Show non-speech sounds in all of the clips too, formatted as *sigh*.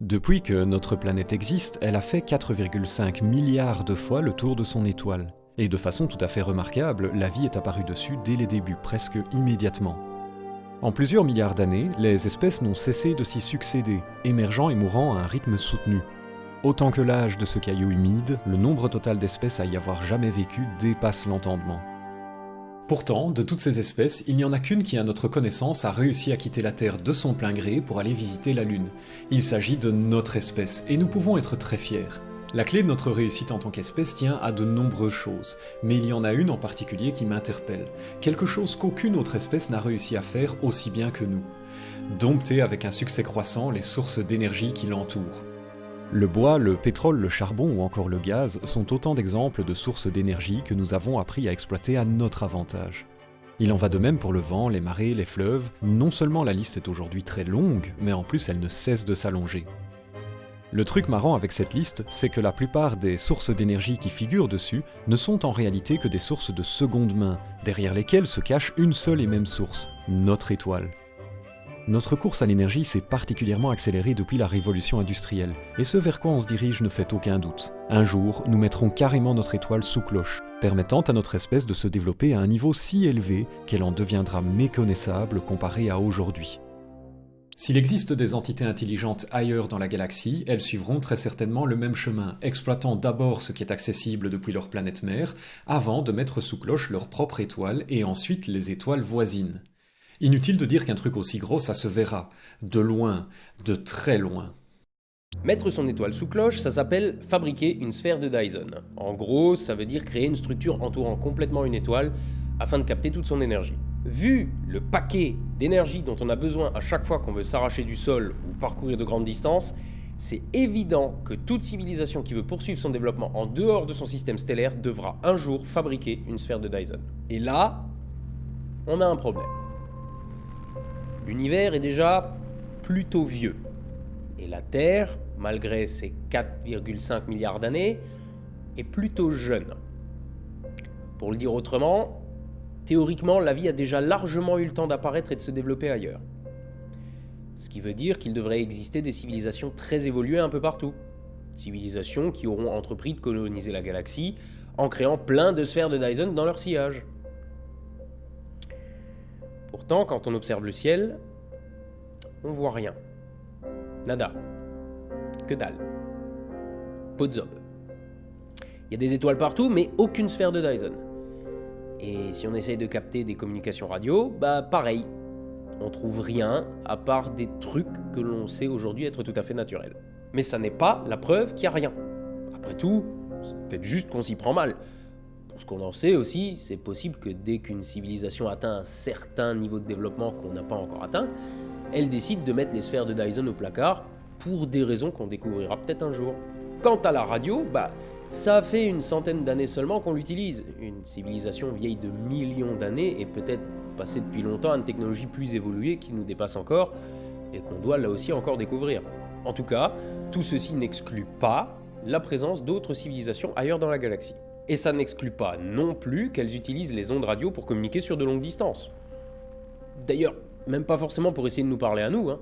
Depuis que notre planète existe, elle a fait 4,5 milliards de fois le tour de son étoile. Et de façon tout à fait remarquable, la vie est apparue dessus dès les débuts, presque immédiatement. En plusieurs milliards d'années, les espèces n'ont cessé de s'y succéder, émergeant et mourant à un rythme soutenu. Autant que l'âge de ce caillou humide, le nombre total d'espèces à y avoir jamais vécu dépasse l'entendement. Pourtant, de toutes ces espèces, il n'y en a qu'une qui, à notre connaissance, a réussi à quitter la Terre de son plein gré pour aller visiter la Lune. Il s'agit de notre espèce, et nous pouvons être très fiers. La clé de notre réussite en tant qu'espèce tient à de nombreuses choses, mais il y en a une en particulier qui m'interpelle, quelque chose qu'aucune autre espèce n'a réussi à faire aussi bien que nous. Dompter avec un succès croissant les sources d'énergie qui l'entourent. Le bois, le pétrole, le charbon ou encore le gaz sont autant d'exemples de sources d'énergie que nous avons appris à exploiter à notre avantage. Il en va de même pour le vent, les marées, les fleuves. Non seulement la liste est aujourd'hui très longue, mais en plus elle ne cesse de s'allonger. Le truc marrant avec cette liste, c'est que la plupart des sources d'énergie qui figurent dessus ne sont en réalité que des sources de seconde main, derrière lesquelles se cache une seule et même source, notre étoile. Notre course à l'énergie s'est particulièrement accélérée depuis la révolution industrielle, et ce vers quoi on se dirige ne fait aucun doute. Un jour, nous mettrons carrément notre étoile sous cloche, permettant à notre espèce de se développer à un niveau si élevé qu'elle en deviendra méconnaissable comparée à aujourd'hui. S'il existe des entités intelligentes ailleurs dans la galaxie, elles suivront très certainement le même chemin, exploitant d'abord ce qui est accessible depuis leur planète mère, avant de mettre sous cloche leur propre étoile et ensuite les étoiles voisines. Inutile de dire qu'un truc aussi gros, ça se verra, de loin, de très loin. Mettre son étoile sous cloche, ça s'appelle fabriquer une sphère de Dyson. En gros, ça veut dire créer une structure entourant complètement une étoile afin de capter toute son énergie. Vu le paquet d'énergie dont on a besoin à chaque fois qu'on veut s'arracher du sol ou parcourir de grandes distances, c'est évident que toute civilisation qui veut poursuivre son développement en dehors de son système stellaire devra un jour fabriquer une sphère de Dyson. Et là, on a un problème. L'univers est déjà plutôt vieux. Et la Terre, malgré ses 4,5 milliards d'années, est plutôt jeune. Pour le dire autrement, théoriquement, la vie a déjà largement eu le temps d'apparaître et de se développer ailleurs. Ce qui veut dire qu'il devrait exister des civilisations très évoluées un peu partout. Civilisations qui auront entrepris de coloniser la galaxie en créant plein de sphères de Dyson dans leur sillage. Pourtant, quand on observe le ciel, on voit rien. Nada. Que dalle. Podzob. Il y a des étoiles partout, mais aucune sphère de Dyson. Et si on essaye de capter des communications radio, bah pareil. On trouve rien à part des trucs que l'on sait aujourd'hui être tout à fait naturels. Mais ça n'est pas la preuve qu'il n'y a rien. Après tout, c'est peut-être juste qu'on s'y prend mal. Ce qu'on en sait aussi, c'est possible que dès qu'une civilisation atteint un certain niveau de développement qu'on n'a pas encore atteint, elle décide de mettre les sphères de Dyson au placard pour des raisons qu'on découvrira peut-être un jour. Quant à la radio, bah ça fait une centaine d'années seulement qu'on l'utilise. Une civilisation vieille de millions d'années et peut-être passée depuis longtemps à une technologie plus évoluée qui nous dépasse encore et qu'on doit là aussi encore découvrir. En tout cas, tout ceci n'exclut pas la présence d'autres civilisations ailleurs dans la galaxie. Et ça n'exclut pas non plus qu'elles utilisent les ondes radio pour communiquer sur de longues distances. D'ailleurs, même pas forcément pour essayer de nous parler à nous. Hein.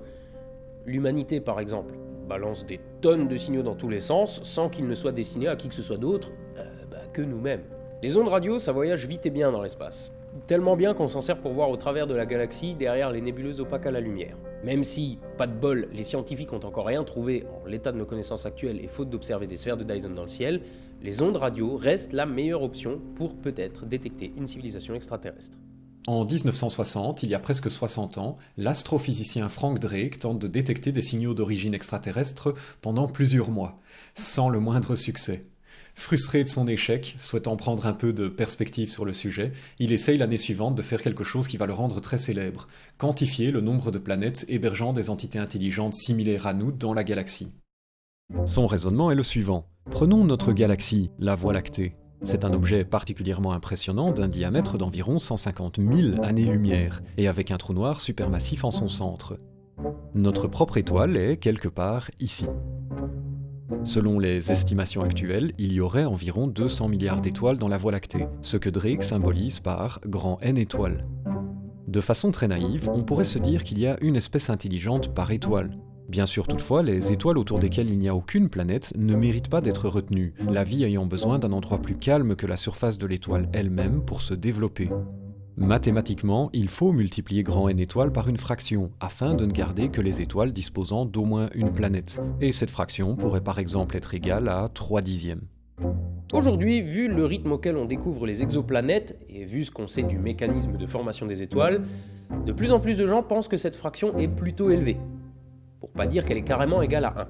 L'humanité, par exemple, balance des tonnes de signaux dans tous les sens sans qu'ils ne soient destinés à qui que ce soit d'autre euh, bah, que nous-mêmes. Les ondes radio, ça voyage vite et bien dans l'espace. Tellement bien qu'on s'en sert pour voir au travers de la galaxie derrière les nébuleuses opaques à la lumière. Même si, pas de bol, les scientifiques ont encore rien trouvé en l'état de nos connaissances actuelles et faute d'observer des sphères de Dyson dans le ciel, les ondes radio restent la meilleure option pour peut-être détecter une civilisation extraterrestre. En 1960, il y a presque 60 ans, l'astrophysicien Frank Drake tente de détecter des signaux d'origine extraterrestre pendant plusieurs mois, sans le moindre succès. Frustré de son échec, souhaitant prendre un peu de perspective sur le sujet, il essaye l'année suivante de faire quelque chose qui va le rendre très célèbre, quantifier le nombre de planètes hébergeant des entités intelligentes similaires à nous dans la galaxie. Son raisonnement est le suivant. Prenons notre galaxie, la Voie lactée. C'est un objet particulièrement impressionnant d'un diamètre d'environ 150 000 années-lumière, et avec un trou noir supermassif en son centre. Notre propre étoile est quelque part ici. Selon les estimations actuelles, il y aurait environ 200 milliards d'étoiles dans la Voie lactée, ce que Drake symbolise par grand N étoiles. De façon très naïve, on pourrait se dire qu'il y a une espèce intelligente par étoile. Bien sûr, toutefois, les étoiles autour desquelles il n'y a aucune planète ne méritent pas d'être retenues, la vie ayant besoin d'un endroit plus calme que la surface de l'étoile elle-même pour se développer. Mathématiquement, il faut multiplier grand N étoiles par une fraction, afin de ne garder que les étoiles disposant d'au moins une planète. Et cette fraction pourrait par exemple être égale à 3 dixièmes. Aujourd'hui, vu le rythme auquel on découvre les exoplanètes, et vu ce qu'on sait du mécanisme de formation des étoiles, de plus en plus de gens pensent que cette fraction est plutôt élevée. Pour pas dire qu'elle est carrément égale à 1.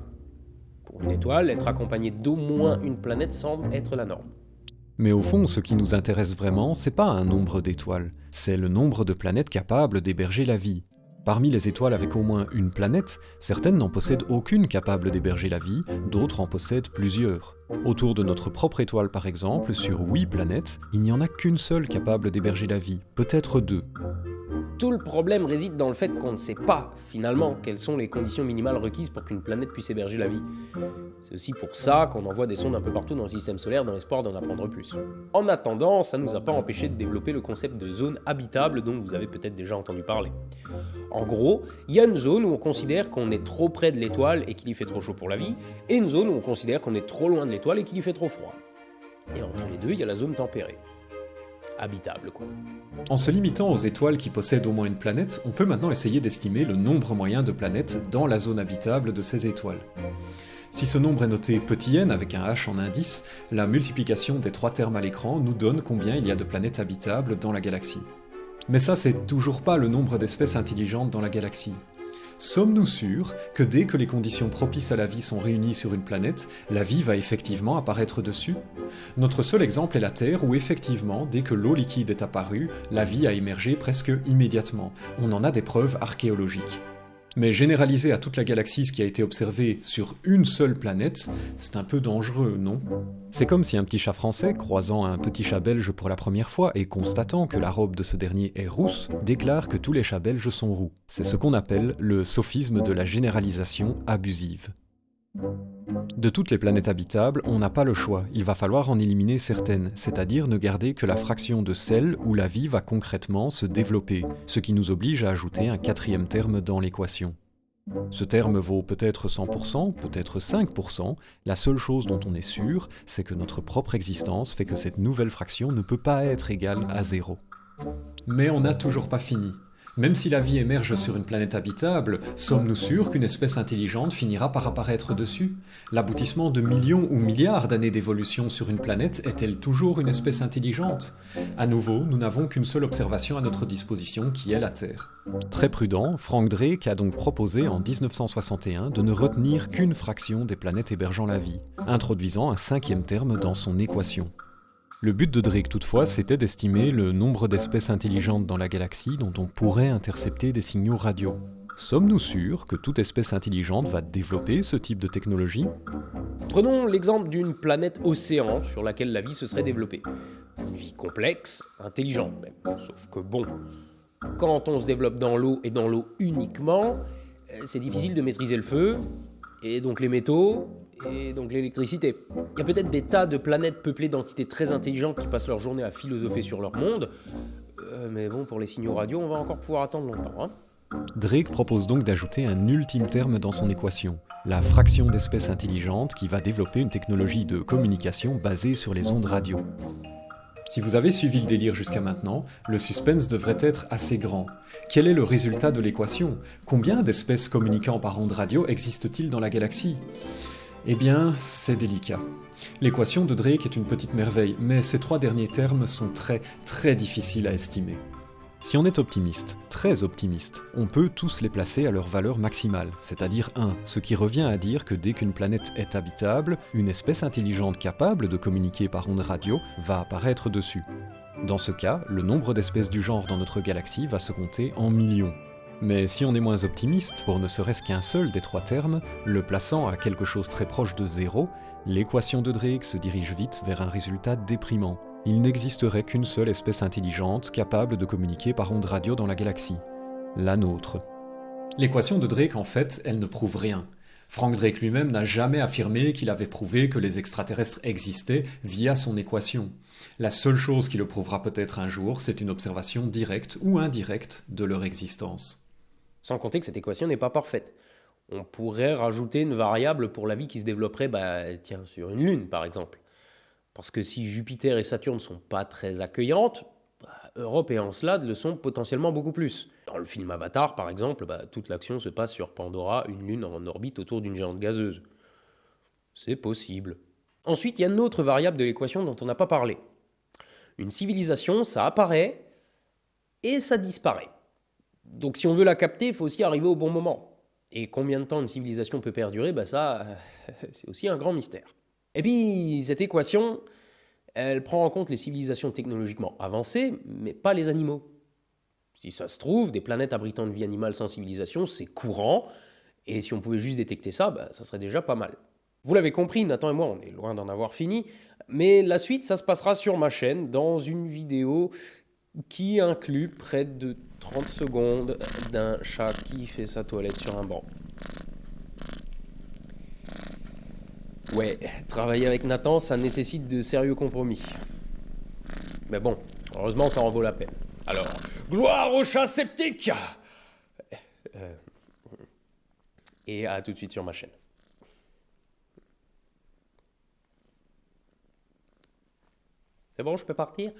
Pour une étoile, être accompagnée d'au moins une planète semble être la norme. Mais au fond, ce qui nous intéresse vraiment, c'est pas un nombre d'étoiles, c'est le nombre de planètes capables d'héberger la vie. Parmi les étoiles avec au moins une planète, certaines n'en possèdent aucune capable d'héberger la vie, d'autres en possèdent plusieurs. Autour de notre propre étoile par exemple, sur 8 planètes, il n'y en a qu'une seule capable d'héberger la vie, peut-être deux. Tout le problème réside dans le fait qu'on ne sait pas, finalement, quelles sont les conditions minimales requises pour qu'une planète puisse héberger la vie. C'est aussi pour ça qu'on envoie des sondes un peu partout dans le système solaire dans l'espoir d'en apprendre plus. En attendant, ça ne nous a pas empêché de développer le concept de zone habitable dont vous avez peut-être déjà entendu parler. En gros, il y a une zone où on considère qu'on est trop près de l'étoile et qu'il y fait trop chaud pour la vie, et une zone où on considère qu'on est trop loin de l'étoile et qu'il y fait trop froid. Et entre les deux, il y a la zone tempérée habitable. Quoi. En se limitant aux étoiles qui possèdent au moins une planète, on peut maintenant essayer d'estimer le nombre moyen de planètes dans la zone habitable de ces étoiles. Si ce nombre est noté petit n avec un h en indice, la multiplication des trois termes à l'écran nous donne combien il y a de planètes habitables dans la galaxie. Mais ça, c'est toujours pas le nombre d'espèces intelligentes dans la galaxie. Sommes-nous sûrs que dès que les conditions propices à la vie sont réunies sur une planète, la vie va effectivement apparaître dessus? Notre seul exemple est la Terre où effectivement, dès que l'eau liquide est apparue, la vie a émergé presque immédiatement. On en a des preuves archéologiques. Mais généraliser à toute la galaxie ce qui a été observé sur une seule planète, c'est un peu dangereux, non? C'est comme si un petit chat français, croisant un petit chat belge pour la première fois et constatant que la robe de ce dernier est rousse, déclare que tous les chats belges sont roux. C'est ce qu'on appelle le sophisme de la généralisation abusive. De toutes les planètes habitables, on n'a pas le choix, il va falloir en éliminer certaines, c'est-à-dire ne garder que la fraction de celles où la vie va concrètement se développer, ce qui nous oblige à ajouter un quatrième terme dans l'équation. Ce terme vaut peut-être 100%, peut-être 5%, la seule chose dont on est sûr, c'est que notre propre existence fait que cette nouvelle fraction ne peut pas être égale à zéro. Mais on n'a toujours pas fini. Même si la vie émerge sur une planète habitable, sommes-nous sûrs qu'une espèce intelligente finira par apparaître dessus? L'aboutissement de millions ou milliards d'années d'évolution sur une planète est-elle toujours une espèce intelligente? À nouveau, nous n'avons qu'une seule observation à notre disposition qui est la Terre. Très prudent, Frank Drake a donc proposé en 1961 de ne retenir qu'une fraction des planètes hébergeant la vie, introduisant un cinquième terme dans son équation. Le but de Drake toutefois, c'était d'estimer le nombre d'espèces intelligentes dans la galaxie dont on pourrait intercepter des signaux radio. Sommes-nous sûrs que toute espèce intelligente va développer ce type de technologie? Prenons l'exemple d'une planète océan sur laquelle la vie se serait développée. Une vie complexe, intelligente même. Sauf que bon, quand on se développe dans l'eau et dans l'eau uniquement, euh, c'est difficile de maîtriser le feu, et donc les métaux, et donc l'électricité. Il y a peut-être des tas de planètes peuplées d'entités très intelligentes qui passent leur journée à philosopher sur leur monde, euh, mais bon, pour les signaux radio, on va encore pouvoir attendre longtemps. Hein. Drake propose donc d'ajouter un ultime terme dans son équation, la fraction d'espèces intelligentes qui va développer une technologie de communication basée sur les ondes radio. Si vous avez suivi le délire jusqu'à maintenant, le suspense devrait être assez grand. Quel est le résultat de l'équation? Combien d'espèces communiquant par ondes radio existent-ils dans la galaxie? Eh bien, c'est délicat. L'équation de Drake est une petite merveille, mais ces trois derniers termes sont très très difficiles à estimer. Si on est optimiste, très optimiste, on peut tous les placer à leur valeur maximale, c'est-à-dire 1, ce qui revient à dire que dès qu'une planète est habitable, une espèce intelligente capable de communiquer par ondes radio va apparaître dessus. Dans ce cas, le nombre d'espèces du genre dans notre galaxie va se compter en millions, mais si on est moins optimiste, pour ne serait-ce qu'un seul des trois termes, le plaçant à quelque chose très proche de zéro, l'équation de Drake se dirige vite vers un résultat déprimant. Il n'existerait qu'une seule espèce intelligente capable de communiquer par ondes radio dans la galaxie. La nôtre. L'équation de Drake, en fait, elle ne prouve rien. Frank Drake lui-même n'a jamais affirmé qu'il avait prouvé que les extraterrestres existaient via son équation. La seule chose qui le prouvera peut-être un jour, c'est une observation directe ou indirecte de leur existence. Sans compter que cette équation n'est pas parfaite. On pourrait rajouter une variable pour la vie qui se développerait bah, sur une Lune, par exemple. Parce que si Jupiter et Saturne ne sont pas très accueillantes, bah, Europe et Encelade le sont potentiellement beaucoup plus. Dans le film Avatar, par exemple, bah, toute l'action se passe sur Pandora, une lune en orbite autour d'une géante gazeuse. C'est possible. Ensuite, il y a une autre variable de l'équation dont on n'a pas parlé. Une civilisation, ça apparaît et ça disparaît. Donc si on veut la capter, il faut aussi arriver au bon moment. Et combien de temps une civilisation peut perdurer bah Ça, *laughs* c'est aussi un grand mystère. Et puis, cette équation, elle prend en compte les civilisations technologiquement avancées, mais pas les animaux. Si ça se trouve, des planètes abritant une vie animale sans civilisation, c'est courant, et si on pouvait juste détecter ça, bah, ça serait déjà pas mal. Vous l'avez compris, Nathan et moi, on est loin d'en avoir fini, mais la suite, ça se passera sur ma chaîne, dans une vidéo qui inclut près de 30 secondes d'un chat qui fait sa toilette sur un banc. Ouais, travailler avec Nathan, ça nécessite de sérieux compromis. Mais bon, heureusement, ça en vaut la peine. Alors, gloire au chat sceptique euh, Et à tout de suite sur ma chaîne. C'est bon, je peux partir?